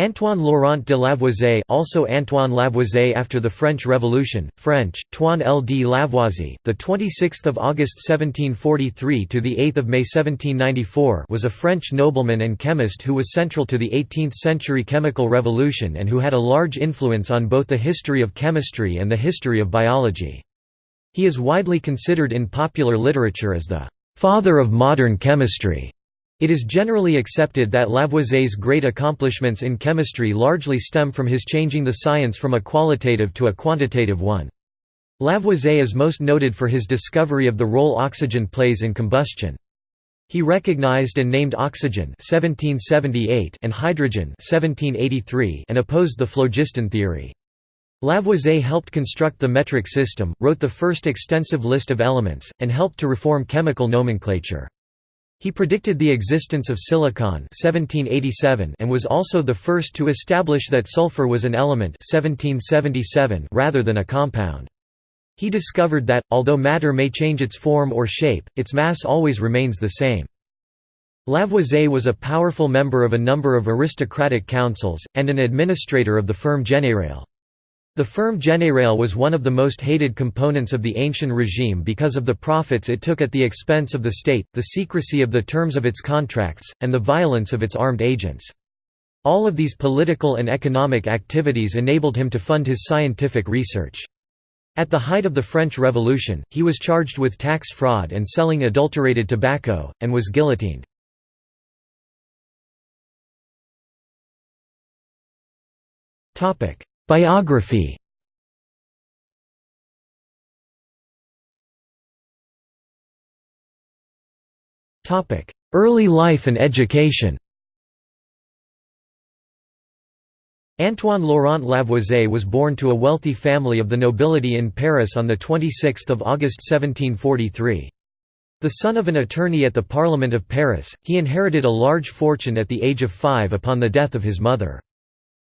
Antoine Laurent de Lavoisier also Antoine Lavoisier after the French Revolution, French, Toine L. D. Lavoisier, the 26th of August 1743 to the 8th of May 1794 was a French nobleman and chemist who was central to the 18th-century chemical revolution and who had a large influence on both the history of chemistry and the history of biology. He is widely considered in popular literature as the father of modern chemistry. It is generally accepted that Lavoisier's great accomplishments in chemistry largely stem from his changing the science from a qualitative to a quantitative one. Lavoisier is most noted for his discovery of the role oxygen plays in combustion. He recognized and named oxygen 1778 and hydrogen 1783 and opposed the phlogiston theory. Lavoisier helped construct the metric system, wrote the first extensive list of elements, and helped to reform chemical nomenclature. He predicted the existence of silicon 1787 and was also the first to establish that sulfur was an element 1777 rather than a compound. He discovered that, although matter may change its form or shape, its mass always remains the same. Lavoisier was a powerful member of a number of aristocratic councils, and an administrator of the Ferme Générale. The Ferme Générale was one of the most hated components of the ancient regime because of the profits it took at the expense of the state, the secrecy of the terms of its contracts, and the violence of its armed agents. All of these political and economic activities enabled him to fund his scientific research. At the height of the French Revolution, he was charged with tax fraud and selling adulterated tobacco, and was guillotined. Biography Early life and education Antoine Laurent Lavoisier was born to a wealthy family of the nobility in Paris on 26 August 1743. The son of an attorney at the Parliament of Paris, he inherited a large fortune at the age of five upon the death of his mother.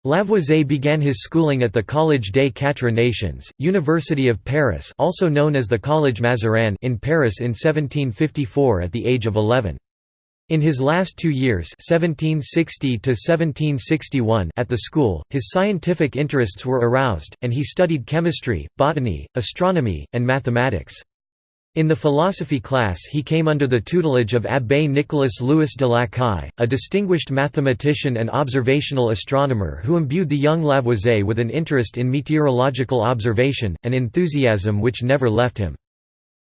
Lavoisier began his schooling at the Collège des Quatre Nations, University of Paris also known as the Collège Mazarin in Paris in 1754 at the age of 11. In his last two years 1760 at the school, his scientific interests were aroused, and he studied chemistry, botany, astronomy, and mathematics. In the philosophy class he came under the tutelage of Abbé Nicolas Louis de Lacaille, a distinguished mathematician and observational astronomer who imbued the young Lavoisier with an interest in meteorological observation, an enthusiasm which never left him.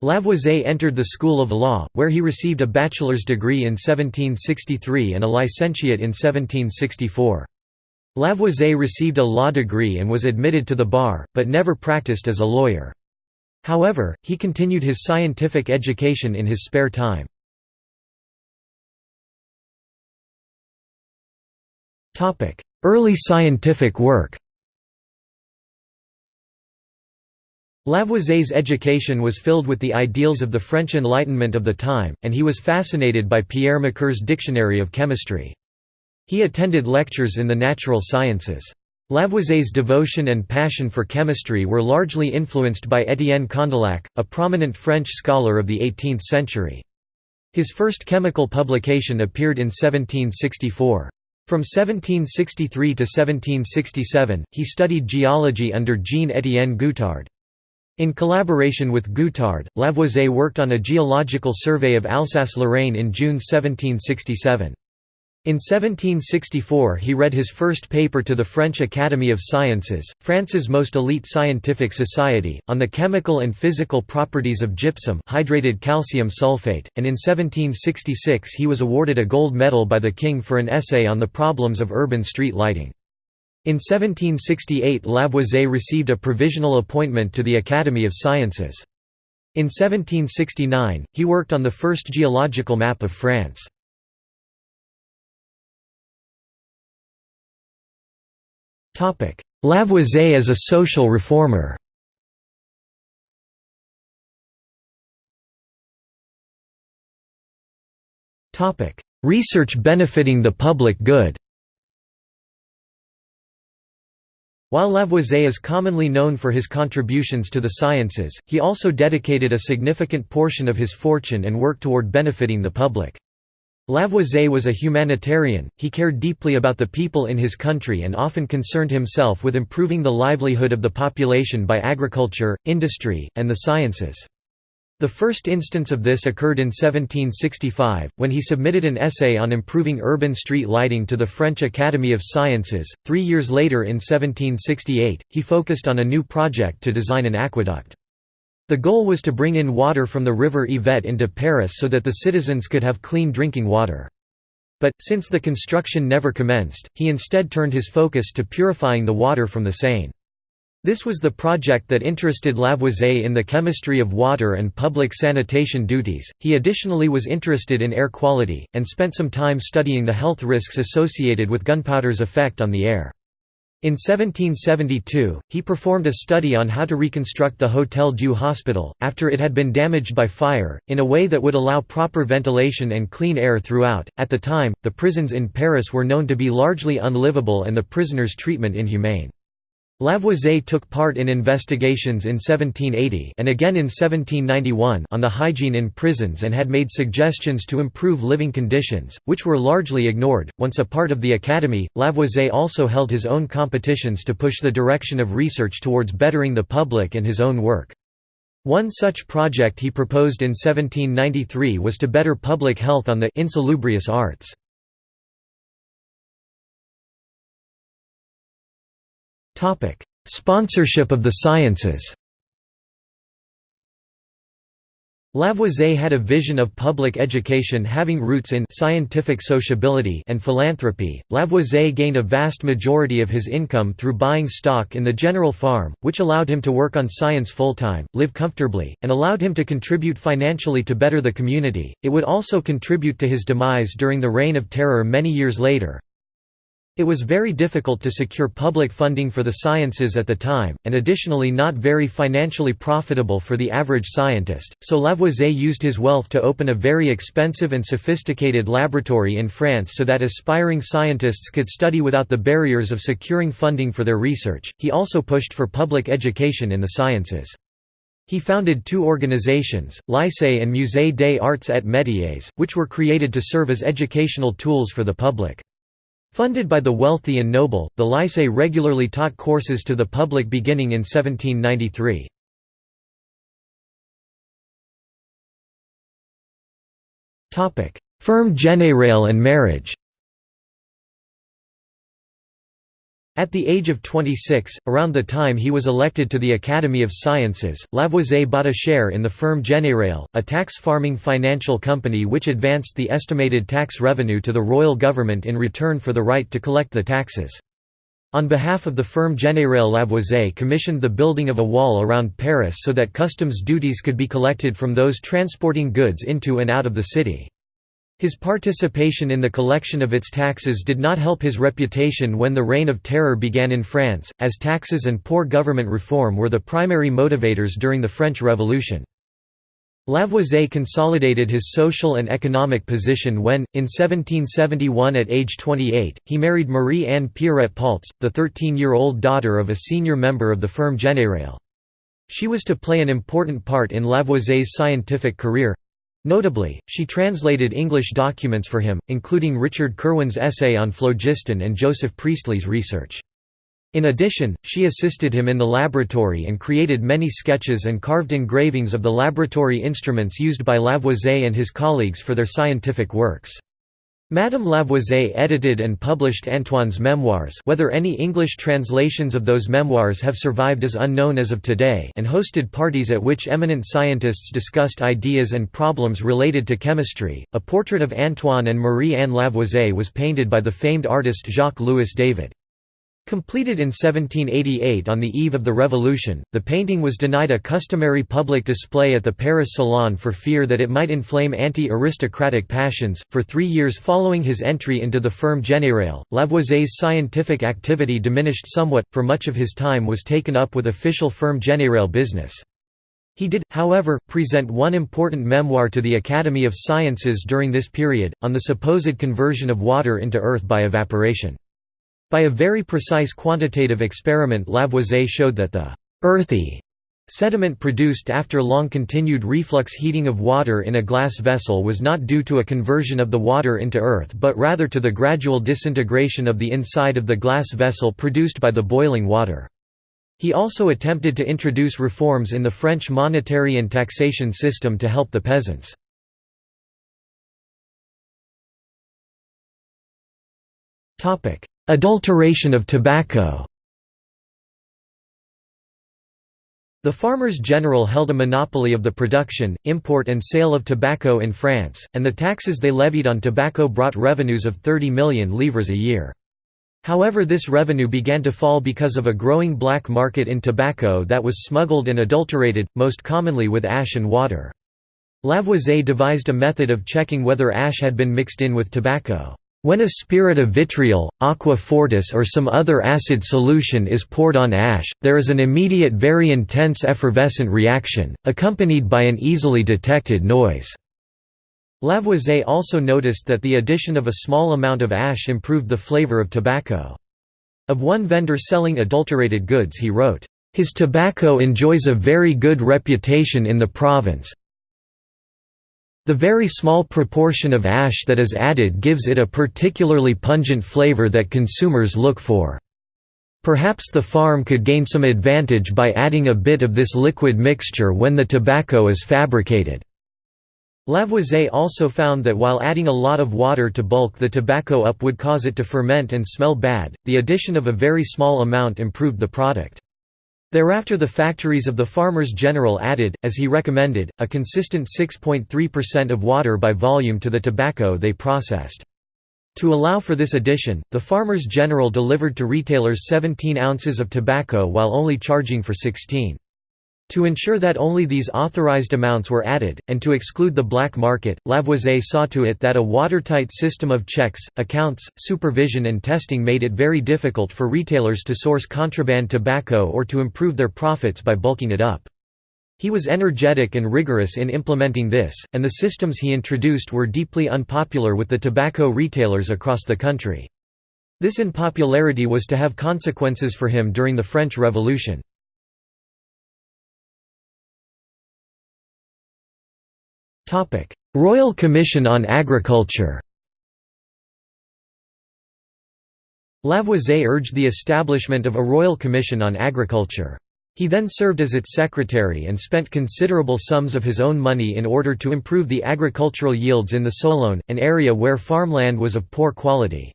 Lavoisier entered the School of Law, where he received a bachelor's degree in 1763 and a licentiate in 1764. Lavoisier received a law degree and was admitted to the bar, but never practiced as a lawyer. However, he continued his scientific education in his spare time. Early scientific work Lavoisier's education was filled with the ideals of the French Enlightenment of the time, and he was fascinated by Pierre Macquer's Dictionary of Chemistry. He attended lectures in the natural sciences. Lavoisier's devotion and passion for chemistry were largely influenced by Étienne Condillac, a prominent French scholar of the 18th century. His first chemical publication appeared in 1764. From 1763 to 1767, he studied geology under Jean-Étienne Guettard. In collaboration with Guettard, Lavoisier worked on a geological survey of Alsace-Lorraine in June 1767. In 1764 he read his first paper to the French Academy of Sciences, France's most elite scientific society, on the chemical and physical properties of gypsum hydrated calcium sulfate, and in 1766 he was awarded a gold medal by the king for an essay on the problems of urban street lighting. In 1768 Lavoisier received a provisional appointment to the Academy of Sciences. In 1769, he worked on the first geological map of France. Lavoisier as a social reformer. Research benefiting the public good. While Lavoisier is commonly known for his contributions to the sciences, he also dedicated a significant portion of his fortune and work toward benefiting the public. Lavoisier was a humanitarian, he cared deeply about the people in his country and often concerned himself with improving the livelihood of the population by agriculture, industry, and the sciences. The first instance of this occurred in 1765, when he submitted an essay on improving urban street lighting to the French Academy of Sciences. Three years later, in 1768, he focused on a new project to design an aqueduct. The goal was to bring in water from the river Yvette into Paris so that the citizens could have clean drinking water. But, since the construction never commenced, he instead turned his focus to purifying the water from the Seine. This was the project that interested Lavoisier in the chemistry of water and public sanitation duties. He additionally was interested in air quality, and spent some time studying the health risks associated with gunpowder's effect on the air. In 1772, he performed a study on how to reconstruct the Hôtel Dieu hospital, after it had been damaged by fire, in a way that would allow proper ventilation and clean air throughout. At the time, the prisons in Paris were known to be largely unlivable and the prisoners' treatment inhumane. Lavoisier took part in investigations in 1780 and again in 1791 on the hygiene in prisons and had made suggestions to improve living conditions, which were largely ignored. Once a part of the Academy, Lavoisier also held his own competitions to push the direction of research towards bettering the public and his own work. One such project he proposed in 1793 was to better public health on the insalubrious arts. Topic: Sponsorship of the sciences. Lavoisier had a vision of public education having roots in scientific sociability and philanthropy. Lavoisier gained a vast majority of his income through buying stock in the General Farm, which allowed him to work on science full-time, live comfortably, and allowed him to contribute financially to better the community. It would also contribute to his demise during the Reign of Terror many years later. It was very difficult to secure public funding for the sciences at the time, and additionally not very financially profitable for the average scientist, so Lavoisier used his wealth to open a very expensive and sophisticated laboratory in France so that aspiring scientists could study without the barriers of securing funding for their research. He also pushed for public education in the sciences. He founded two organizations, Lycée and Musée des Arts et Métiers, which were created to serve as educational tools for the public. Funded by the wealthy and noble, the Lycée regularly taught courses to the public beginning in 1793. Ferme générale and marriage At the age of 26, around the time he was elected to the Academy of Sciences, Lavoisier bought a share in the Ferme Générale, a tax farming financial company which advanced the estimated tax revenue to the royal government in return for the right to collect the taxes. On behalf of the Ferme Générale Lavoisier commissioned the building of a wall around Paris so that customs duties could be collected from those transporting goods into and out of the city. His participation in the collection of its taxes did not help his reputation when the Reign of Terror began in France, as taxes and poor government reform were the primary motivators during the French Revolution. Lavoisier consolidated his social and economic position when, in 1771 at age 28, he married Marie-Anne Pierrette Paulze, the 13-year-old daughter of a senior member of the Ferme Générale. She was to play an important part in Lavoisier's scientific career, Notably, she translated English documents for him, including Richard Kirwan's essay on phlogiston and Joseph Priestley's research. In addition, she assisted him in the laboratory and created many sketches and carved engravings of the laboratory instruments used by Lavoisier and his colleagues for their scientific works. Madame Lavoisier edited and published Antoine's memoirs whether any English translations of those memoirs have survived is unknown as of today and hosted parties at which eminent scientists discussed ideas and problems related to chemistry. A portrait of Antoine and Marie-Anne Lavoisier was painted by the famed artist Jacques-Louis David. Completed in 1788 on the eve of the Revolution, the painting was denied a customary public display at the Paris Salon for fear that it might inflame anti aristocratic passions. For three years following his entry into the Ferme Générale, Lavoisier's scientific activity diminished somewhat, for much of his time was taken up with official Ferme Générale business. He did, however, present one important memoir to the Academy of Sciences during this period, on the supposed conversion of water into earth by evaporation. By a very precise quantitative experiment Lavoisier showed that the «earthy» Sediment produced after long continued reflux heating of water in a glass vessel was not due to a conversion of the water into earth but rather to the gradual disintegration of the inside of the glass vessel produced by the boiling water. He also attempted to introduce reforms in the French monetary and taxation system to help the peasants. Adulteration of tobacco The farmers general held a monopoly of the production, import and sale of tobacco in France, and the taxes they levied on tobacco brought revenues of 30 million livres a year. However this revenue began to fall because of a growing black market in tobacco that was smuggled and adulterated, most commonly with ash and water. Lavoisier devised a method of checking whether ash had been mixed in with tobacco. When a spirit of vitriol, aqua fortis or some other acid solution is poured on ash, there is an immediate very intense effervescent reaction, accompanied by an easily detected noise. Lavoisier also noticed that the addition of a small amount of ash improved the flavor of tobacco. Of one vendor selling adulterated goods he wrote, "...his tobacco enjoys a very good reputation in the province, the very small proportion of ash that is added gives it a particularly pungent flavor that consumers look for. Perhaps the farm could gain some advantage by adding a bit of this liquid mixture when the tobacco is fabricated. Lavoisier also found that while adding a lot of water to bulk the tobacco up would cause it to ferment and smell bad, the addition of a very small amount improved the product. Thereafter the factories of the Farmers General added, as he recommended, a consistent 6.3% of water by volume to the tobacco they processed. To allow for this addition, the Farmers General delivered to retailers 17 ounces of tobacco while only charging for 16. To ensure that only these authorized amounts were added, and to exclude the black market, Lavoisier saw to it that a watertight system of checks, accounts, supervision and testing made it very difficult for retailers to source contraband tobacco or to improve their profits by bulking it up. He was energetic and rigorous in implementing this, and the systems he introduced were deeply unpopular with the tobacco retailers across the country. This unpopularity was to have consequences for him during the French Revolution. Royal Commission on Agriculture Lavoisier urged the establishment of a Royal Commission on Agriculture. He then served as its secretary and spent considerable sums of his own money in order to improve the agricultural yields in the Sologne, an area where farmland was of poor quality.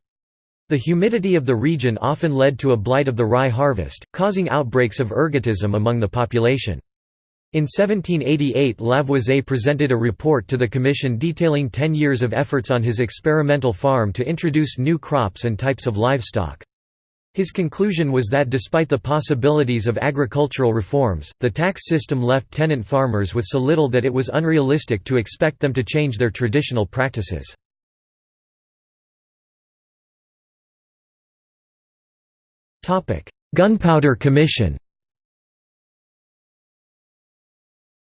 The humidity of the region often led to a blight of the rye harvest, causing outbreaks of ergotism among the population. In 1788 Lavoisier presented a report to the commission detailing ten years of efforts on his experimental farm to introduce new crops and types of livestock. His conclusion was that despite the possibilities of agricultural reforms, the tax system left tenant farmers with so little that it was unrealistic to expect them to change their traditional practices. Gunpowder Commission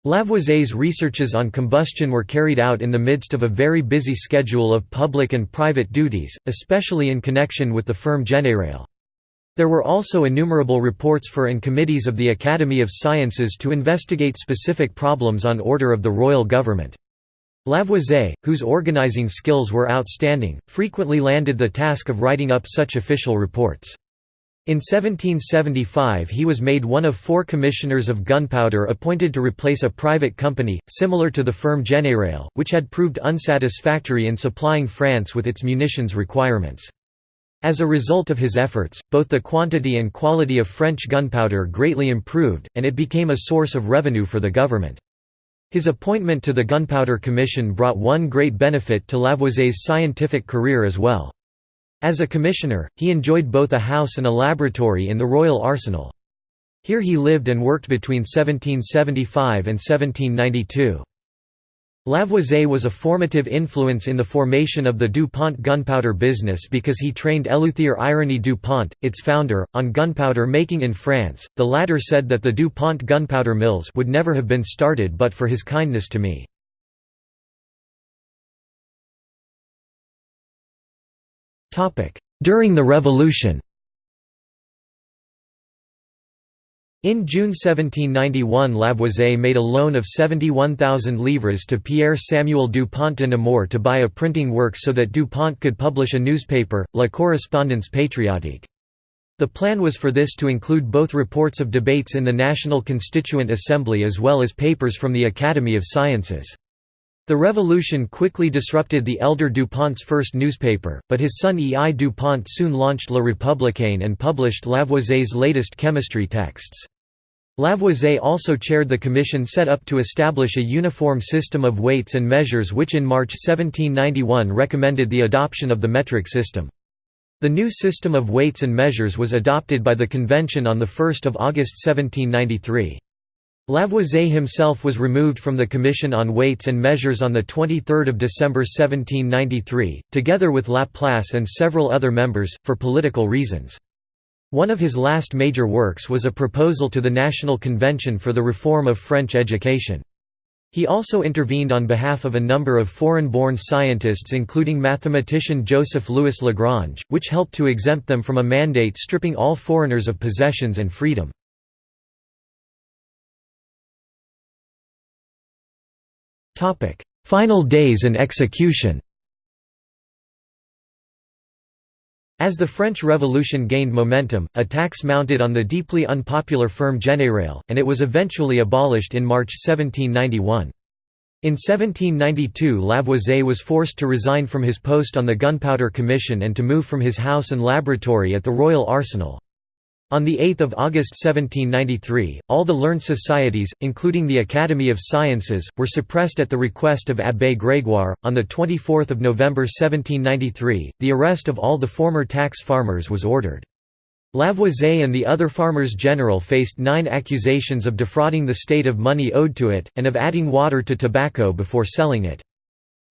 Lavoisier's researches on combustion were carried out in the midst of a very busy schedule of public and private duties, especially in connection with the Ferme Générale. There were also innumerable reports for and committees of the Academy of Sciences to investigate specific problems on order of the royal government. Lavoisier, whose organizing skills were outstanding, frequently landed the task of writing up such official reports. In 1775 he was made one of four commissioners of gunpowder appointed to replace a private company, similar to the Ferme Générale, which had proved unsatisfactory in supplying France with its munitions requirements. As a result of his efforts, both the quantity and quality of French gunpowder greatly improved, and it became a source of revenue for the government. His appointment to the Gunpowder Commission brought one great benefit to Lavoisier's scientific career as well. As a commissioner, he enjoyed both a house and a laboratory in the Royal Arsenal. Here he lived and worked between 1775 and 1792. Lavoisier was a formative influence in the formation of the DuPont gunpowder business because he trained Eleuthère Irénée DuPont, its founder, on gunpowder making in France. The latter said that the DuPont gunpowder mills would never have been started but for his kindness to me. During the Revolution In June 1791 Lavoisier made a loan of 71,000 livres to Pierre Samuel Dupont de Nemours to buy a printing works so that Dupont could publish a newspaper, La Correspondance Patriotique. The plan was for this to include both reports of debates in the National Constituent Assembly as well as papers from the Academy of Sciences. The revolution quickly disrupted the elder Dupont's first newspaper, but his son E. I. Dupont soon launched La Républicaine and published Lavoisier's latest chemistry texts. Lavoisier also chaired the commission set up to establish a uniform system of weights and measures which in March 1791 recommended the adoption of the metric system. The new system of weights and measures was adopted by the convention on 1 August 1793. Lavoisier himself was removed from the Commission on Weights and Measures on 23 December 1793, together with Laplace and several other members, for political reasons. One of his last major works was a proposal to the National Convention for the reform of French education. He also intervened on behalf of a number of foreign-born scientists including mathematician Joseph Louis Lagrange, which helped to exempt them from a mandate stripping all foreigners of possessions and freedom. Final days and execution As the French Revolution gained momentum, attacks mounted on the deeply unpopular Ferme Générale, and it was eventually abolished in March 1791. In 1792 Lavoisier was forced to resign from his post on the Gunpowder Commission and to move from his house and laboratory at the Royal Arsenal. On 8 August 1793, all the learned societies, including the Academy of Sciences, were suppressed at the request of Abbé Grégoire. On 24 November 1793, the arrest of all the former tax farmers was ordered. Lavoisier and the other farmers general faced nine accusations of defrauding the state of money owed to it, and of adding water to tobacco before selling it.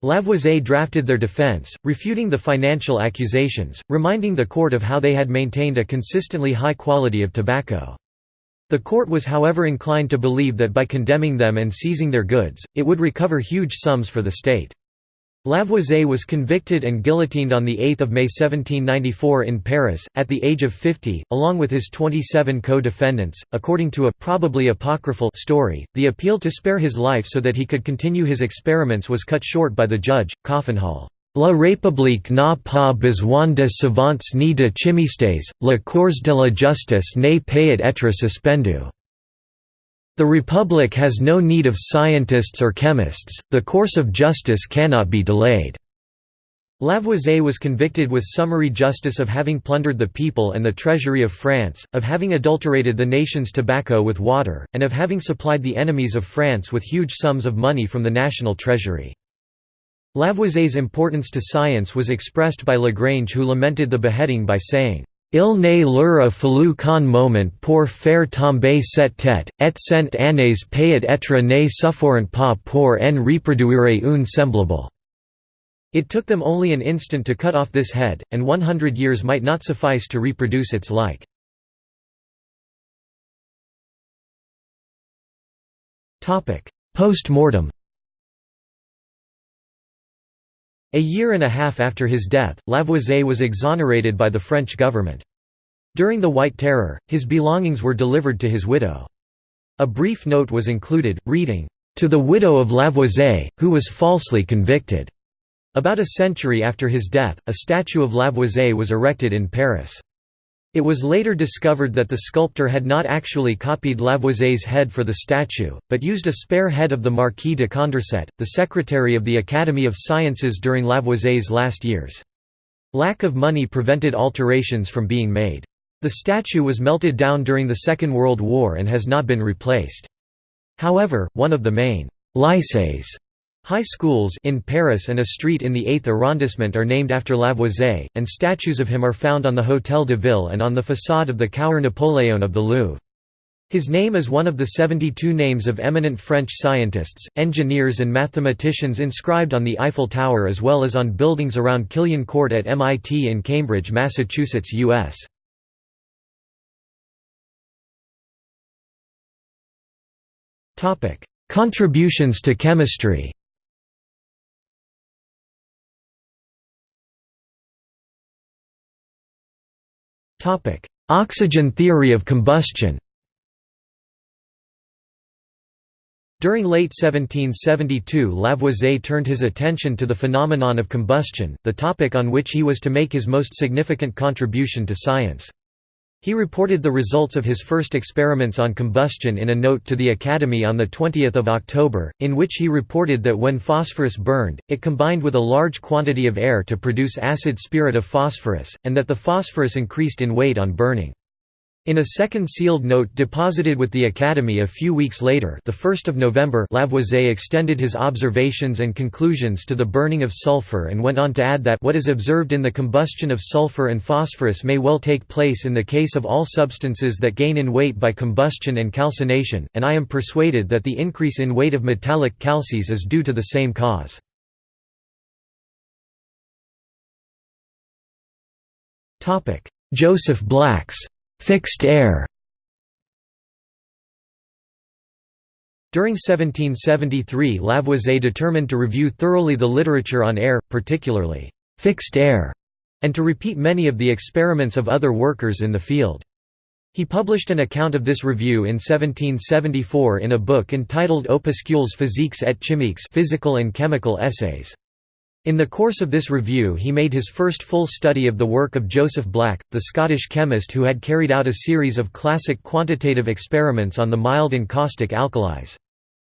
Lavoisier drafted their defense, refuting the financial accusations, reminding the court of how they had maintained a consistently high quality of tobacco. The court was however inclined to believe that by condemning them and seizing their goods, it would recover huge sums for the state. Lavoisier was convicted and guillotined on 8 May 1794 in Paris, at the age of 50, along with his 27 co-defendants. According to a probably apocryphal story, the appeal to spare his life so that he could continue his experiments was cut short by the judge, Coffinhal. La République n'a pas besoin de savants ni de chimistes, la cours de la justice n'est pas être suspendu. The Republic has no need of scientists or chemists, the course of justice cannot be delayed." Lavoisier was convicted with summary justice of having plundered the people and the treasury of France, of having adulterated the nation's tobacco with water, and of having supplied the enemies of France with huge sums of money from the national treasury. Lavoisier's importance to science was expressed by Lagrange who lamented the beheading by saying, Il n'est l'heure a fallu qu'un moment pour faire tomber cette tête, et cent années peut être ne sufforent pas pour en reproduire une semblable. It took them only an instant to cut off this head, and one hundred years might not suffice to reproduce its like. Post-mortem A year and a half after his death, Lavoisier was exonerated by the French government. During the White Terror, his belongings were delivered to his widow. A brief note was included, reading, "...to the widow of Lavoisier, who was falsely convicted." About a century after his death, a statue of Lavoisier was erected in Paris. It was later discovered that the sculptor had not actually copied Lavoisier's head for the statue, but used a spare head of the Marquis de Condorcet, the secretary of the Academy of Sciences during Lavoisier's last years. Lack of money prevented alterations from being made. The statue was melted down during the Second World War and has not been replaced. However, one of the main lycées High schools in Paris and a street in the 8th arrondissement are named after Lavoisier, and statues of him are found on the Hôtel de Ville and on the façade of the Cour Napoléon of the Louvre. His name is one of the 72 names of eminent French scientists, engineers and mathematicians inscribed on the Eiffel Tower as well as on buildings around Killian Court at MIT in Cambridge, Massachusetts, U.S. Contributions to chemistry Oxygen theory of combustion During late 1772 Lavoisier turned his attention to the phenomenon of combustion, the topic on which he was to make his most significant contribution to science. He reported the results of his first experiments on combustion in a note to the Academy on 20 October, in which he reported that when phosphorus burned, it combined with a large quantity of air to produce acid spirit of phosphorus, and that the phosphorus increased in weight on burning. In a second sealed note deposited with the Academy a few weeks later the 1st of November Lavoisier extended his observations and conclusions to the burning of sulfur and went on to add that what is observed in the combustion of sulfur and phosphorus may well take place in the case of all substances that gain in weight by combustion and calcination, and I am persuaded that the increase in weight of metallic calces is due to the same cause. Joseph Black's Fixed air During 1773 Lavoisier determined to review thoroughly the literature on air, particularly «fixed air», and to repeat many of the experiments of other workers in the field. He published an account of this review in 1774 in a book entitled Opuscules physiques et chimiques physical and chemical essays. In the course of this review he made his first full study of the work of Joseph Black, the Scottish chemist who had carried out a series of classic quantitative experiments on the mild and caustic alkalis.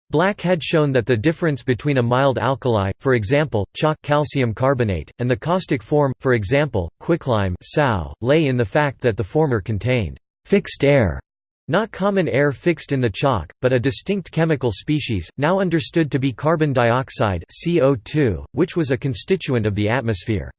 Black had shown that the difference between a mild alkali, for example, chalk calcium carbonate, and the caustic form, for example, quicklime lay in the fact that the former contained «fixed air» Not common air fixed in the chalk, but a distinct chemical species, now understood to be carbon dioxide CO2, which was a constituent of the atmosphere.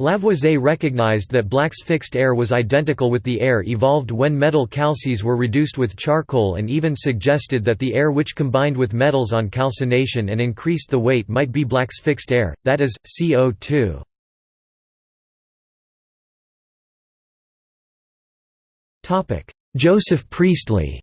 Lavoisier recognized that Black's fixed air was identical with the air evolved when metal calces were reduced with charcoal and even suggested that the air which combined with metals on calcination and increased the weight might be Black's fixed air, that is, CO2. Joseph Priestley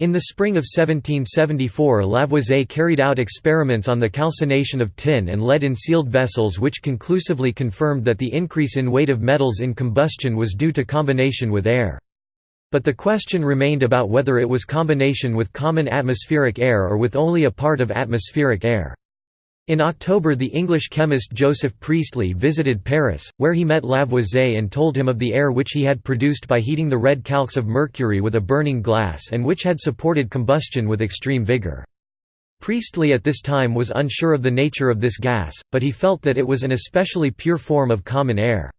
In the spring of 1774 Lavoisier carried out experiments on the calcination of tin and lead in sealed vessels which conclusively confirmed that the increase in weight of metals in combustion was due to combination with air. But the question remained about whether it was combination with common atmospheric air or with only a part of atmospheric air. In October the English chemist Joseph Priestley visited Paris, where he met Lavoisier and told him of the air which he had produced by heating the red calx of mercury with a burning glass and which had supported combustion with extreme vigour. Priestley at this time was unsure of the nature of this gas, but he felt that it was an especially pure form of common air.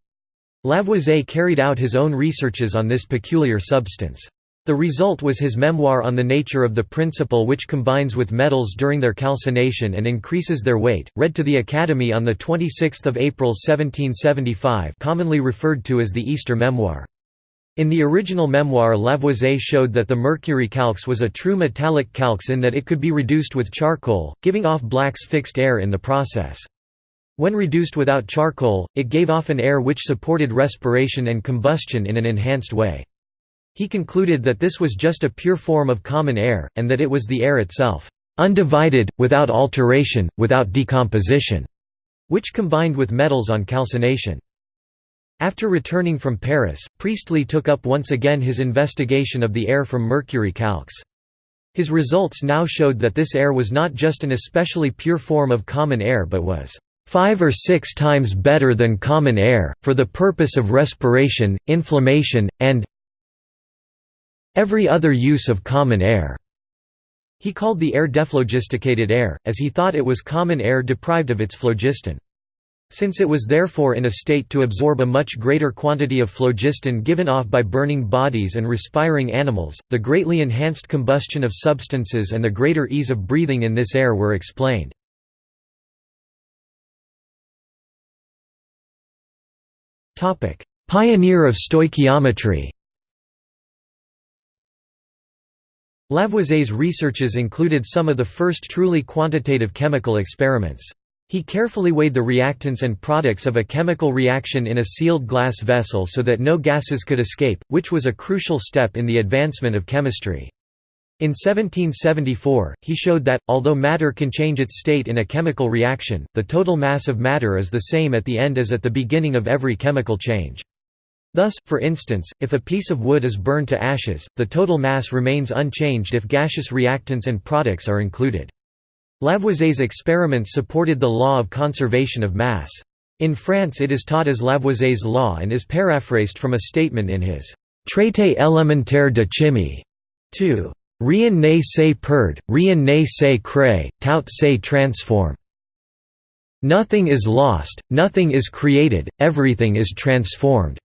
Lavoisier carried out his own researches on this peculiar substance. The result was his memoir on the nature of the principle which combines with metals during their calcination and increases their weight, read to the Academy on 26 April 1775 commonly referred to as the Easter Memoir. In the original memoir Lavoisier showed that the mercury calx was a true metallic calx in that it could be reduced with charcoal, giving off Black's fixed air in the process. When reduced without charcoal, it gave off an air which supported respiration and combustion in an enhanced way. He concluded that this was just a pure form of common air, and that it was the air itself, "...undivided, without alteration, without decomposition", which combined with metals on calcination. After returning from Paris, Priestley took up once again his investigation of the air from mercury calx. His results now showed that this air was not just an especially pure form of common air but was five or six times better than common air, for the purpose of respiration, inflammation, and every other use of common air. He called the air dephlogisticated air, as he thought it was common air deprived of its phlogiston. Since it was therefore in a state to absorb a much greater quantity of phlogiston given off by burning bodies and respiring animals, the greatly enhanced combustion of substances and the greater ease of breathing in this air were explained. Pioneer of stoichiometry Lavoisier's researches included some of the first truly quantitative chemical experiments. He carefully weighed the reactants and products of a chemical reaction in a sealed glass vessel so that no gases could escape, which was a crucial step in the advancement of chemistry. In 1774, he showed that, although matter can change its state in a chemical reaction, the total mass of matter is the same at the end as at the beginning of every chemical change. Thus, for instance, if a piece of wood is burned to ashes, the total mass remains unchanged if gaseous reactants and products are included. Lavoisier's experiments supported the law of conservation of mass. In France it is taught as Lavoisier's law and is paraphrased from a statement in his «Traité élémentaire de chimie» 2. Rien ne se perd, rien ne se crée, tout se transforme. Nothing is lost, nothing is created, everything is transformed.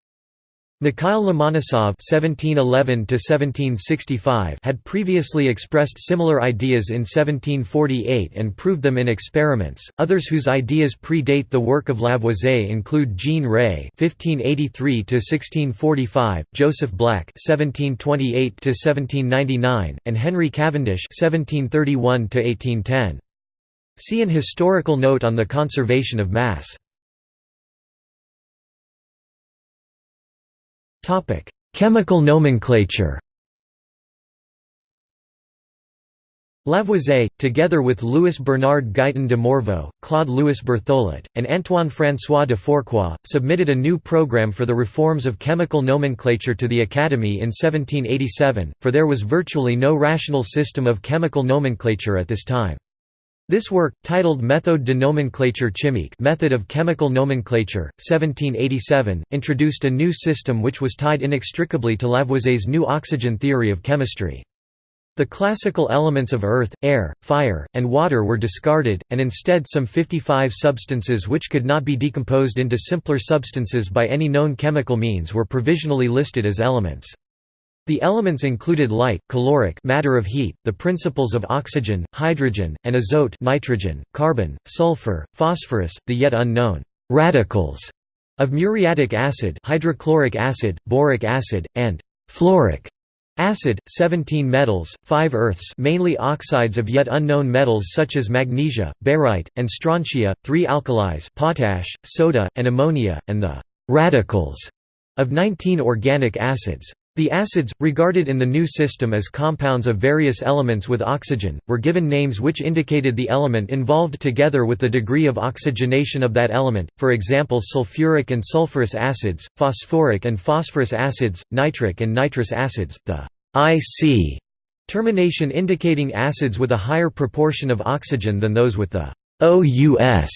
Mikhail Lomonosov (1711–1765) had previously expressed similar ideas in 1748 and proved them in experiments. Others whose ideas predate the work of Lavoisier include Jean Rey (1583–1645), Joseph Black (1728–1799), and Henry Cavendish (1731–1810). See an historical note on the conservation of mass. Chemical nomenclature Lavoisier, together with Louis Bernard Guyton de Morveau, Claude Louis Berthollet, and Antoine-François de Fourcroy, submitted a new program for the reforms of chemical nomenclature to the Academy in 1787, for there was virtually no rational system of chemical nomenclature at this time. This work, titled Méthode de nomenclature chimique Method of Chemical Nomenclature, 1787, introduced a new system which was tied inextricably to Lavoisier's new oxygen theory of chemistry. The classical elements of earth, air, fire, and water were discarded, and instead some 55 substances which could not be decomposed into simpler substances by any known chemical means were provisionally listed as elements. The elements included light, caloric matter of heat, the principles of oxygen, hydrogen, and azote nitrogen, carbon, sulfur, phosphorus, the yet unknown radicals of muriatic acid, hydrochloric acid, boric acid, and fluoric acid, 17 metals, 5 earths mainly oxides of yet unknown metals such as magnesia, barite, and strontia, 3 alkalis potash, soda, and ammonia, and the radicals of 19 organic acids. The acids, regarded in the new system as compounds of various elements with oxygen, were given names which indicated the element involved together with the degree of oxygenation of that element, for example sulfuric and sulfurous acids, phosphoric and phosphorus acids, nitric and nitrous acids, the IC termination indicating acids with a higher proportion of oxygen than those with the OUS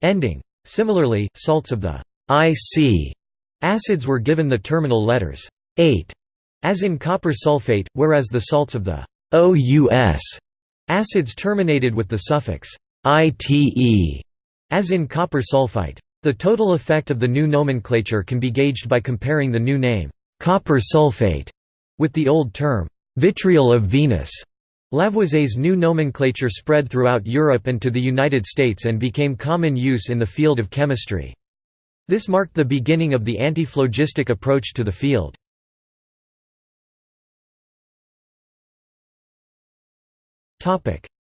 ending. Similarly, salts of the IC acids were given the terminal letters 8 as in copper sulfate, whereas the salts of the OUS acids terminated with the suffix ITE, as in copper sulfite. The total effect of the new nomenclature can be gauged by comparing the new name, copper sulfate, with the old term, vitriol of Venus. Lavoisier's new nomenclature spread throughout Europe and to the United States and became common use in the field of chemistry. This marked the beginning of the anti-phlogistic approach to the field.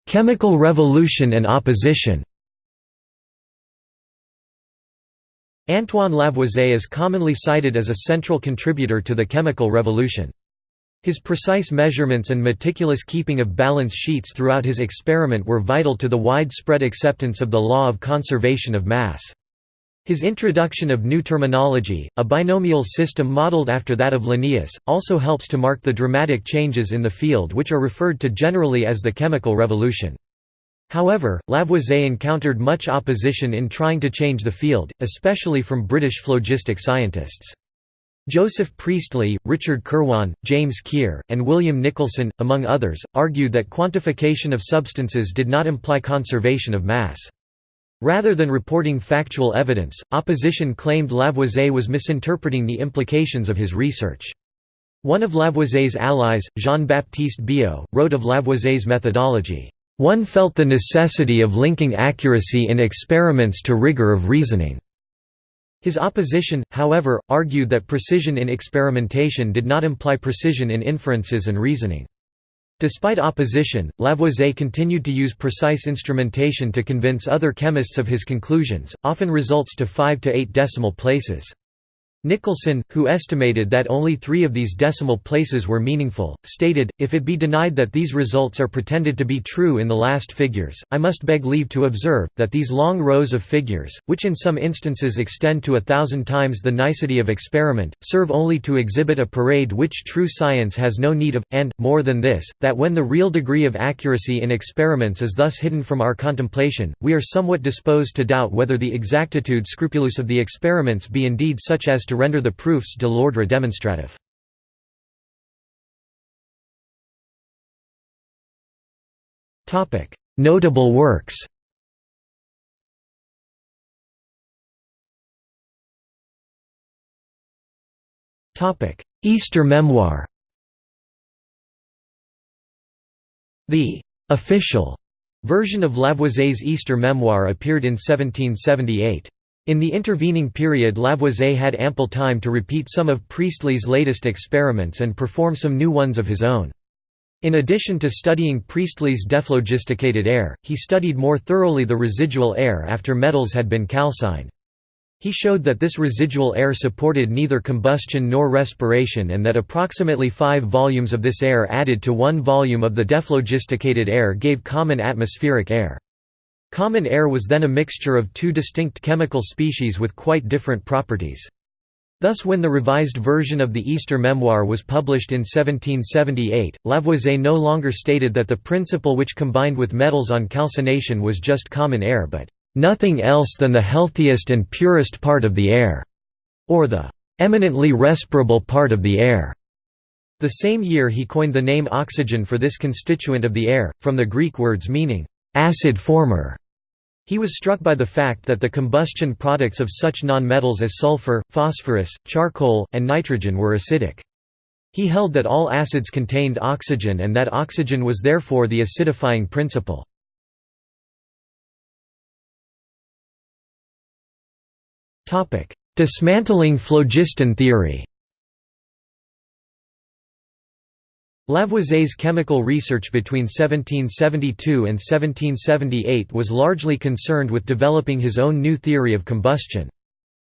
Chemical revolution and opposition Antoine Lavoisier is commonly cited as a central contributor to the chemical revolution. His precise measurements and meticulous keeping of balance sheets throughout his experiment were vital to the widespread acceptance of the law of conservation of mass. His introduction of new terminology, a binomial system modeled after that of Linnaeus, also helps to mark the dramatic changes in the field which are referred to generally as the chemical revolution. However, Lavoisier encountered much opposition in trying to change the field, especially from British phlogistic scientists. Joseph Priestley, Richard Kirwan, James Keir, and William Nicholson, among others, argued that quantification of substances did not imply conservation of mass. Rather than reporting factual evidence, opposition claimed Lavoisier was misinterpreting the implications of his research. One of Lavoisier's allies, Jean-Baptiste Biot, wrote of Lavoisier's methodology, "...one felt the necessity of linking accuracy in experiments to rigor of reasoning." His opposition, however, argued that precision in experimentation did not imply precision in inferences and reasoning. Despite opposition, Lavoisier continued to use precise instrumentation to convince other chemists of his conclusions, often results to 5 to 8 decimal places. Nicholson, who estimated that only three of these decimal places were meaningful, stated, if it be denied that these results are pretended to be true in the last figures, I must beg leave to observe, that these long rows of figures, which in some instances extend to a thousand times the nicety of experiment, serve only to exhibit a parade which true science has no need of, and, more than this, that when the real degree of accuracy in experiments is thus hidden from our contemplation, we are somewhat disposed to doubt whether the exactitude scrupulous of the experiments be indeed such as to render the proofs de l'ordre demonstrative. Notable works Easter memoir The official version of Lavoisier's Easter memoir appeared in 1778. In the intervening period Lavoisier had ample time to repeat some of Priestley's latest experiments and perform some new ones of his own. In addition to studying Priestley's dephlogisticated air, he studied more thoroughly the residual air after metals had been calcined. He showed that this residual air supported neither combustion nor respiration and that approximately five volumes of this air added to one volume of the dephlogisticated air gave common atmospheric air. Common air was then a mixture of two distinct chemical species with quite different properties. Thus when the revised version of the Easter Memoir was published in 1778, Lavoisier no longer stated that the principle which combined with metals on calcination was just common air but "...nothing else than the healthiest and purest part of the air", or the "...eminently respirable part of the air". The same year he coined the name oxygen for this constituent of the air, from the Greek words meaning "...acid former". He was struck by the fact that the combustion products of such nonmetals as sulfur, phosphorus, charcoal, and nitrogen were acidic. He held that all acids contained oxygen and that oxygen was therefore the acidifying principle. Dismantling phlogiston theory Lavoisier's chemical research between 1772 and 1778 was largely concerned with developing his own new theory of combustion.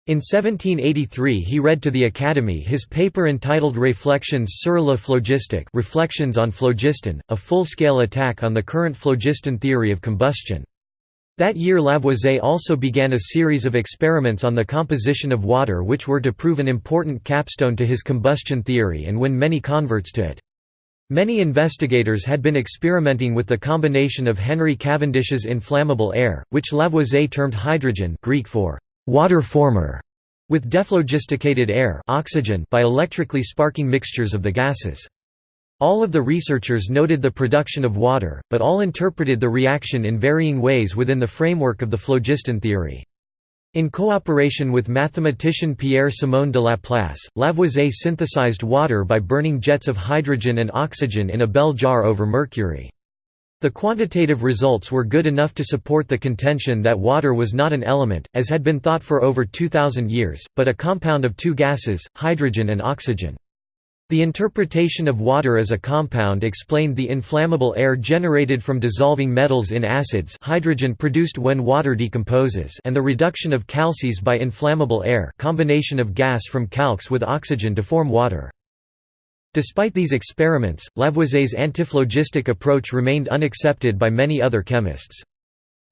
In 1783 he read to the Academy his paper entitled Réflexions sur la phlogistique Reflections on phlogiston, a full-scale attack on the current phlogiston theory of combustion. That year Lavoisier also began a series of experiments on the composition of water which were to prove an important capstone to his combustion theory and win many converts to it. Many investigators had been experimenting with the combination of Henry Cavendish's inflammable air, which Lavoisier termed hydrogen Greek for water former, with dephlogisticated air oxygen by electrically sparking mixtures of the gases. All of the researchers noted the production of water, but all interpreted the reaction in varying ways within the framework of the phlogiston theory. In cooperation with mathematician Pierre-Simon de Laplace, Lavoisier synthesized water by burning jets of hydrogen and oxygen in a bell jar over mercury. The quantitative results were good enough to support the contention that water was not an element, as had been thought for over 2,000 years, but a compound of two gases, hydrogen and oxygen. The interpretation of water as a compound explained the inflammable air generated from dissolving metals in acids hydrogen produced when water decomposes and the reduction of calces by inflammable air combination of gas from calx with oxygen to form water. Despite these experiments, Lavoisier's antiphlogistic approach remained unaccepted by many other chemists.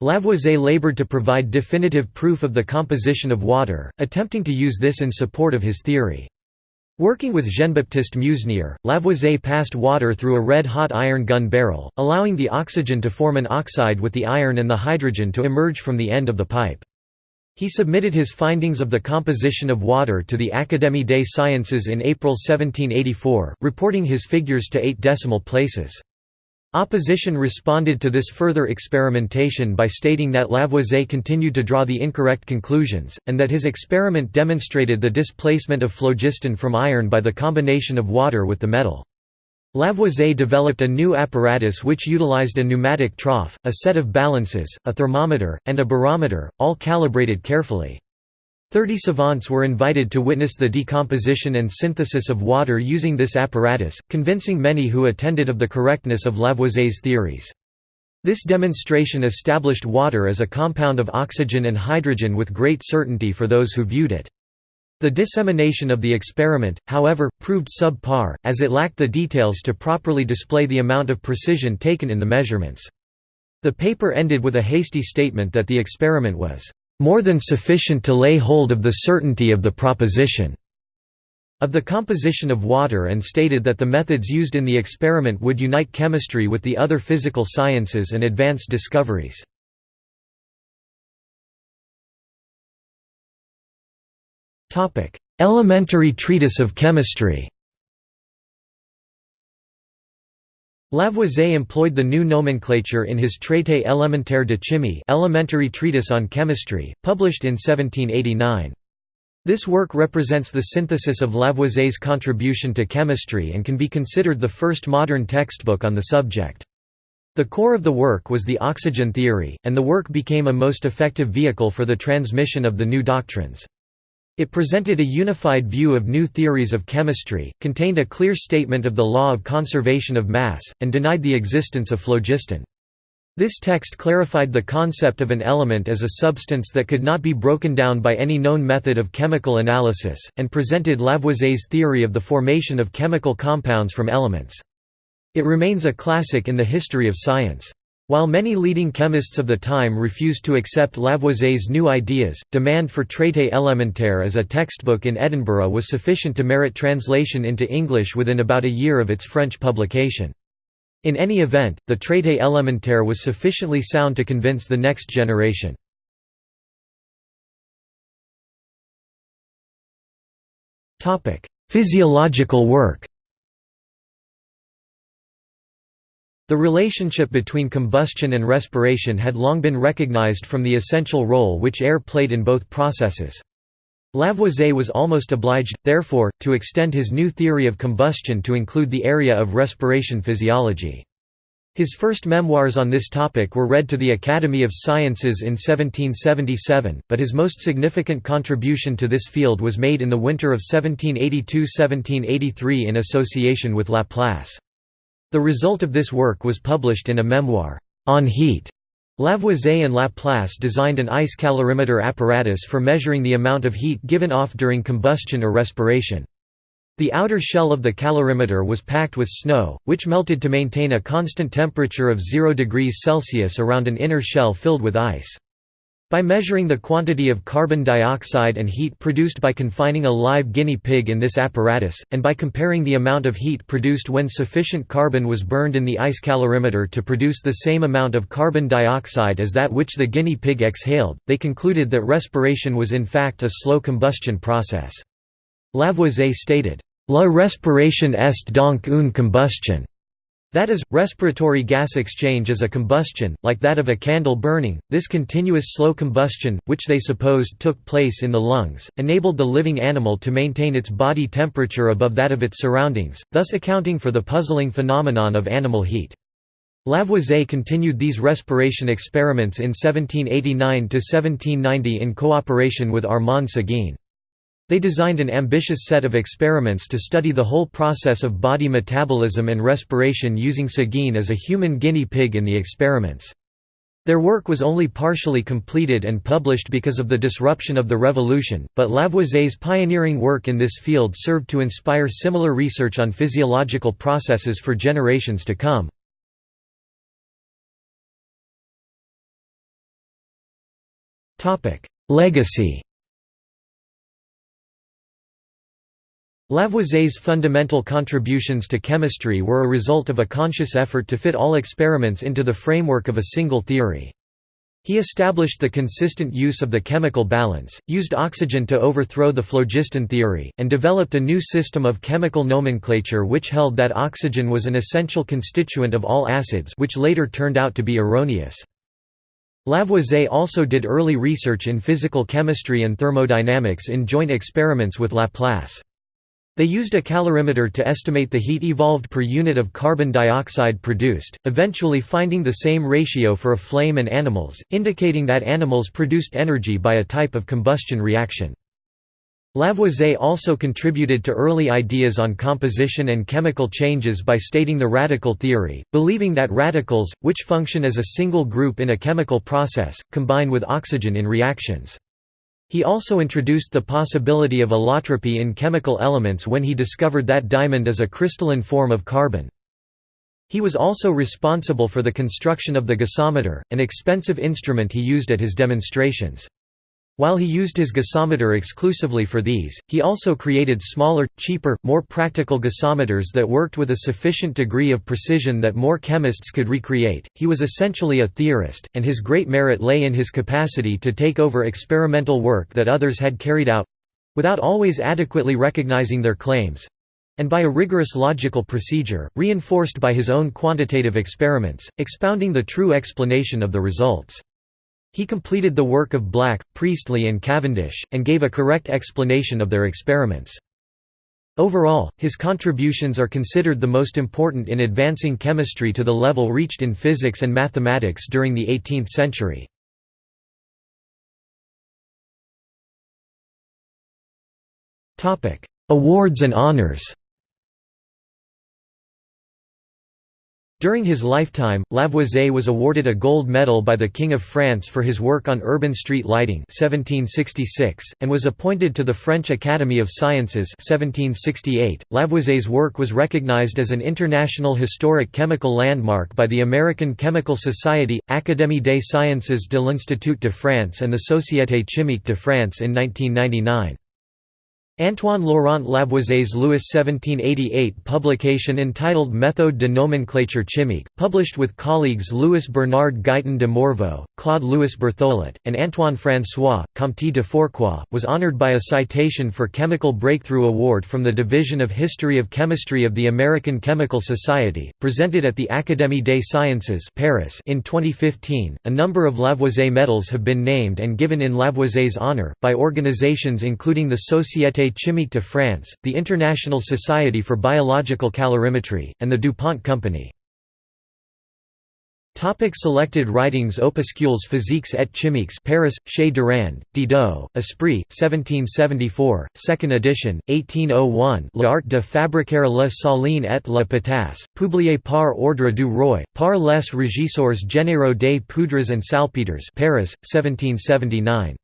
Lavoisier labored to provide definitive proof of the composition of water, attempting to use this in support of his theory. Working with Jean-Baptiste Meusnier, Lavoisier passed water through a red-hot iron gun barrel, allowing the oxygen to form an oxide with the iron and the hydrogen to emerge from the end of the pipe. He submitted his findings of the composition of water to the Académie des Sciences in April 1784, reporting his figures to eight decimal places. Opposition responded to this further experimentation by stating that Lavoisier continued to draw the incorrect conclusions, and that his experiment demonstrated the displacement of phlogiston from iron by the combination of water with the metal. Lavoisier developed a new apparatus which utilized a pneumatic trough, a set of balances, a thermometer, and a barometer, all calibrated carefully. Thirty savants were invited to witness the decomposition and synthesis of water using this apparatus, convincing many who attended of the correctness of Lavoisier's theories. This demonstration established water as a compound of oxygen and hydrogen with great certainty for those who viewed it. The dissemination of the experiment, however, proved subpar, as it lacked the details to properly display the amount of precision taken in the measurements. The paper ended with a hasty statement that the experiment was, "...more than sufficient to lay hold of the certainty of the proposition." of the composition of water and stated that the methods used in the experiment would unite chemistry with the other physical sciences and advance discoveries. Elementary treatise of chemistry Lavoisier employed the new nomenclature in his Traité élémentaire de chimie elementary treatise on chemistry, published in 1789. This work represents the synthesis of Lavoisier's contribution to chemistry and can be considered the first modern textbook on the subject. The core of the work was the oxygen theory, and the work became a most effective vehicle for the transmission of the new doctrines. It presented a unified view of new theories of chemistry, contained a clear statement of the law of conservation of mass, and denied the existence of phlogiston. This text clarified the concept of an element as a substance that could not be broken down by any known method of chemical analysis, and presented Lavoisier's theory of the formation of chemical compounds from elements. It remains a classic in the history of science. While many leading chemists of the time refused to accept Lavoisier's new ideas, demand for Traité élémentaire as a textbook in Edinburgh was sufficient to merit translation into English within about a year of its French publication. In any event, the Traité élémentaire was sufficiently sound to convince the next generation. Physiological work The relationship between combustion and respiration had long been recognized from the essential role which air played in both processes. Lavoisier was almost obliged, therefore, to extend his new theory of combustion to include the area of respiration physiology. His first memoirs on this topic were read to the Academy of Sciences in 1777, but his most significant contribution to this field was made in the winter of 1782–1783 in association with Laplace. The result of this work was published in a memoir, On Heat, Lavoisier and Laplace designed an ice calorimeter apparatus for measuring the amount of heat given off during combustion or respiration. The outer shell of the calorimeter was packed with snow, which melted to maintain a constant temperature of 0 degrees Celsius around an inner shell filled with ice. By measuring the quantity of carbon dioxide and heat produced by confining a live guinea pig in this apparatus, and by comparing the amount of heat produced when sufficient carbon was burned in the ice calorimeter to produce the same amount of carbon dioxide as that which the guinea pig exhaled, they concluded that respiration was in fact a slow combustion process. Lavoisier stated, La respiration est donc une combustion. That is, respiratory gas exchange is a combustion, like that of a candle burning. This continuous slow combustion, which they supposed took place in the lungs, enabled the living animal to maintain its body temperature above that of its surroundings, thus accounting for the puzzling phenomenon of animal heat. Lavoisier continued these respiration experiments in 1789–1790 in cooperation with Armand Séguin. They designed an ambitious set of experiments to study the whole process of body metabolism and respiration using Séguin as a human guinea pig in the experiments. Their work was only partially completed and published because of the disruption of the Revolution, but Lavoisier's pioneering work in this field served to inspire similar research on physiological processes for generations to come. Legacy Lavoisier's fundamental contributions to chemistry were a result of a conscious effort to fit all experiments into the framework of a single theory. He established the consistent use of the chemical balance, used oxygen to overthrow the phlogiston theory, and developed a new system of chemical nomenclature which held that oxygen was an essential constituent of all acids which later turned out to be erroneous. Lavoisier also did early research in physical chemistry and thermodynamics in joint experiments with Laplace. They used a calorimeter to estimate the heat evolved per unit of carbon dioxide produced, eventually finding the same ratio for a flame and animals, indicating that animals produced energy by a type of combustion reaction. Lavoisier also contributed to early ideas on composition and chemical changes by stating the radical theory, believing that radicals, which function as a single group in a chemical process, combine with oxygen in reactions. He also introduced the possibility of allotropy in chemical elements when he discovered that diamond is a crystalline form of carbon. He was also responsible for the construction of the gasometer, an expensive instrument he used at his demonstrations. While he used his gasometer exclusively for these, he also created smaller, cheaper, more practical gasometers that worked with a sufficient degree of precision that more chemists could recreate. He was essentially a theorist, and his great merit lay in his capacity to take over experimental work that others had carried out without always adequately recognizing their claims and by a rigorous logical procedure, reinforced by his own quantitative experiments, expounding the true explanation of the results. He completed the work of Black, Priestley and Cavendish, and gave a correct explanation of their experiments. Overall, his contributions are considered the most important in advancing chemistry to the level reached in physics and mathematics during the 18th century. Awards and honors During his lifetime, Lavoisier was awarded a gold medal by the King of France for his work on urban street lighting 1766, and was appointed to the French Academy of Sciences 1768. Lavoisier's work was recognized as an international historic chemical landmark by the American Chemical Society, Académie des Sciences de l'Institut de France and the Société Chimique de France in 1999. Antoine Laurent Lavoisier's Louis 1788 publication entitled Méthode de nomenclature chimique, published with colleagues Louis Bernard Guyton de Morveau, Claude Louis Berthollet, and Antoine François, Comte de Fourcroy, was honored by a citation for Chemical Breakthrough Award from the Division of History of Chemistry of the American Chemical Society, presented at the Académie des Sciences Paris in 2015. A number of Lavoisier medals have been named and given in Lavoisier's honor, by organizations including the Société Chimique de France, the International Society for Biological Calorimetry, and the DuPont Company. Topic selected writings Opuscules physiques et chimiques Paris, Chez Durand, Didot, Esprit, 1774, 2nd edition, 1801 L'art de fabriquer la saline et la potasse, publié par ordre du roi, par les régisseurs généraux des poudres and salpêtres Paris, 1779.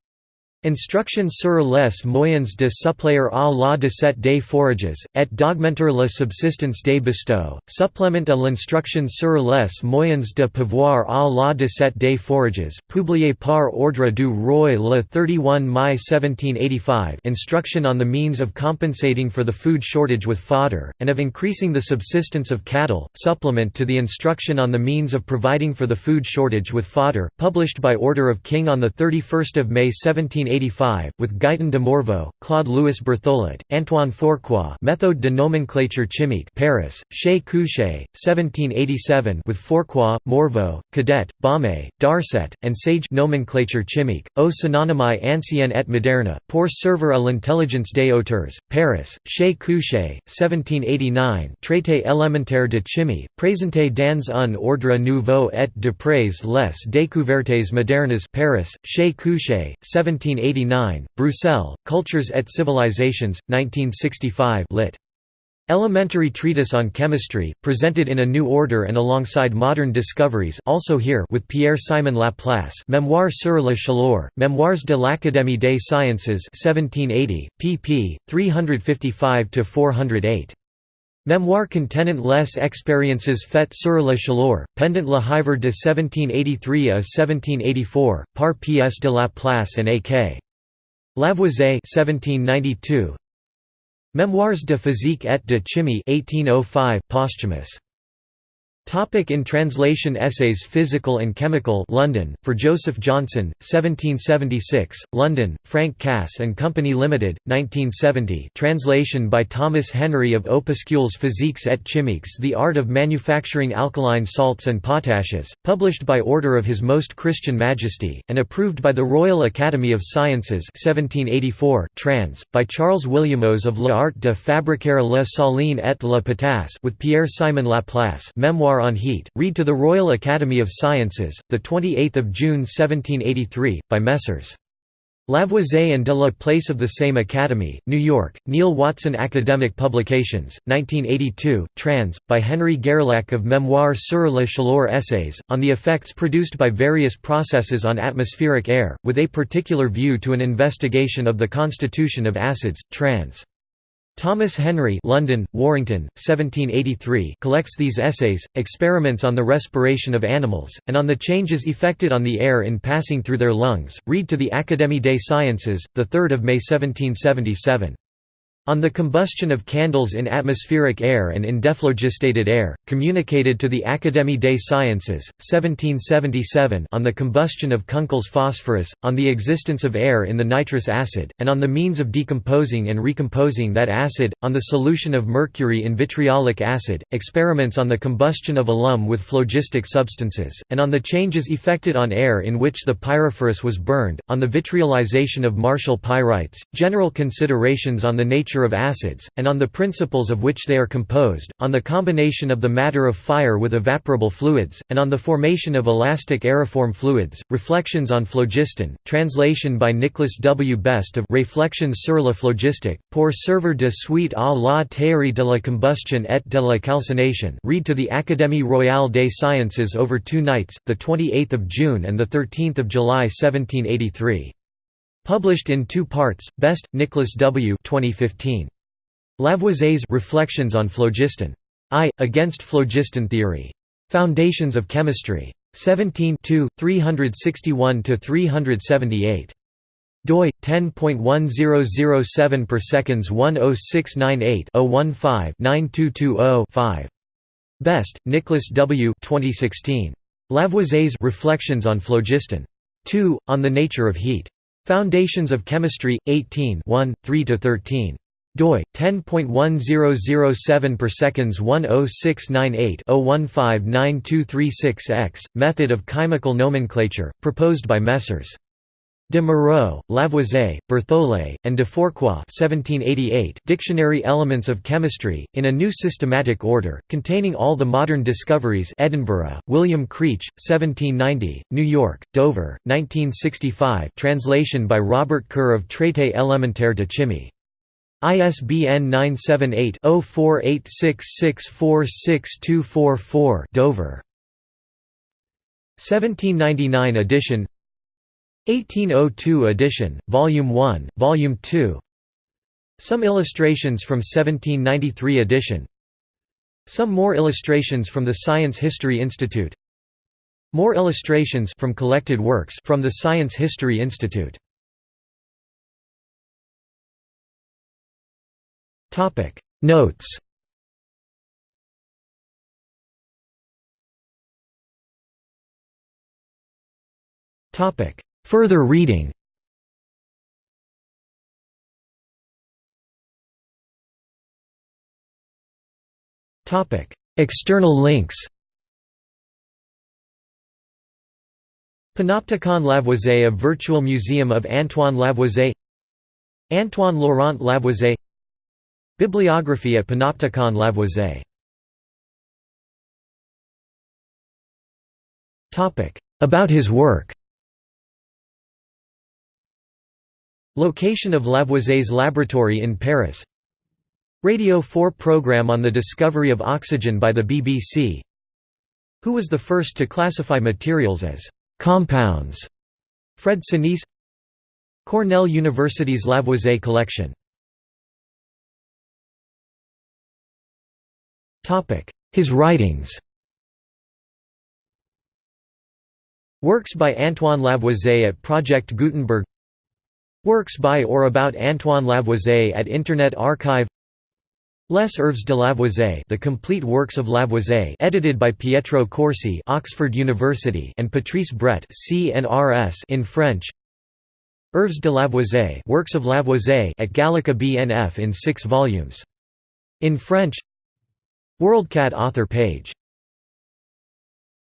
Instruction sur les moyens de suppléer à la dessert des forages, et d'augmenter la subsistance des bestots, supplément à l'instruction sur les moyens de pouvoir à la dessert des forages, publié par ordre du roi le 31 mai 1785 Instruction on the means of compensating for the food shortage with fodder, and of increasing the subsistence of cattle, supplement to the instruction on the means of providing for the food shortage with fodder, published by order of King on 31 May 1785 1885, with Guyton de Morveau, Claude Louis Berthollet, Antoine Fourcroy Méthode de nomenclature chimique Paris, Chez Couchet, 1787 with Fourcroy, Morveau, Cadet, Baumé, Darcet, and Sage nomenclature chimique, au synonyme ancien et moderne, pour servir à l'intelligence des auteurs, Paris, Chez Couchet, 1789 Traité élémentaire de chimie, présenté dans un ordre nouveau et de près les découvertes modernes Paris, Chez Couchet, 1789 1989, Bruxelles, Cultures et Civilizations, 1965 lit. Elementary Treatise on Chemistry, presented in a new order and alongside modern discoveries also here with Pierre-Simon Laplace Mémoires sur la chaleur, Mémoires de l'Académie des Sciences 1780, pp. 355–408. Mémoire contenant les expériences faites sur la chaleur, pendant le hiver de 1783 à 1784, par P.S. de Laplace and A.K. Lavoisier 1792. Mémoires de physique et de chimie 1805, posthumous. Topic in translation Essays Physical and Chemical London, for Joseph Johnson, 1776, London, Frank Cass and Company Limited, 1970 translation by Thomas Henry of Opuscules physiques et chimiques The Art of Manufacturing Alkaline Salts and Potashes, published by order of His Most Christian Majesty, and approved by the Royal Academy of Sciences 1784 trans, by Charles Williamos of L'Art de fabriquer la saline et la potasse with Pierre-Simon Laplace. Memoir Memoir on Heat, read to the Royal Academy of Sciences, 28 June 1783, by Messrs. Lavoisier and de la Place of the same Academy, New York, Neale Watson Academic Publications, 1982, trans. by Henry Guerlac of Memoire sur la chaleur Essays, on the effects produced by various processes on atmospheric air, with a particular view to an investigation of the constitution of acids, trans. Thomas Henry London, Warrington, 1783 collects these essays, experiments on the respiration of animals, and on the changes effected on the air in passing through their lungs, read to the Académie des Sciences, 3 May 1777. On the combustion of candles in atmospheric air and in dephlogisticated air, communicated to the Académie des Sciences, 1777 on the combustion of Kunkel's phosphorus, on the existence of air in the nitrous acid, and on the means of decomposing and recomposing that acid, on the solution of mercury in vitriolic acid, experiments on the combustion of alum with phlogistic substances, and on the changes effected on air in which the pyrophorus was burned, on the vitriolization of martial pyrites, general considerations on the nature nature of acids, and on the principles of which they are composed, on the combination of the matter of fire with evaporable fluids, and on the formation of elastic aeriform fluids, Reflections on phlogiston, translation by Nicholas W. Best of Réflexions sur la phlogistique, pour servir de suite à la théorie de la combustion et de la calcination read to the Académie royale des sciences over two nights, 28 June and the 13 July 1783. Published in two parts, Best, Nicholas W. 2015. Lavoisier's Reflections on Phlogiston. I. Against Phlogiston Theory. Foundations of Chemistry. 17 361–378. doi 10.1007 per seconds 10698 015 9220 5. Best, Nicholas W. 2016. Lavoisier's Reflections on Phlogiston. 2. On the Nature of Heat. Foundations of Chemistry, 18 3–13 doi 10.1007 per seconds 10698 0159236 x method of chemical nomenclature proposed by Messrs De Morveau, Lavoisier, Berthollet, and de Fourcroy 1788 Dictionary Elements of Chemistry, in a new systematic order, containing all the modern discoveries Edinburgh, William Creech, 1790, New York, Dover, 1965 translation by Robert Kerr of Traité élémentaire de chimie. ISBN 978 0486646244 Dover. 1799 edition 1802 edition, Volume 1, Volume 2 Some illustrations from 1793 edition. Some more illustrations from the Science History Institute. More illustrations from collected works from the Science History Institute. Notes. Topic Further reading. External links. Panopticon Lavoisier A Virtual Museum of Antoine Lavoisier. Antoine Laurent Lavoisier. Bibliography at Panopticon Lavoisier. About his work Location of Lavoisier's laboratory in Paris. Radio 4 program on the discovery of oxygen by the BBC Who was the first to classify materials as «compounds» Fred Senese Cornell University's Lavoisier collection. His writings. Works by Antoine Lavoisier at Project Gutenberg Works by or about Antoine Lavoisier at Internet Archive. Les œuvres de Lavoisier The Complete Works of Lavoisier edited by Pietro Corsi Oxford University and Patrice Bret CNRS in French. Œuvres de Lavoisier Works of Lavoisier at Gallica BNF in 6 volumes. In French. WorldCat author page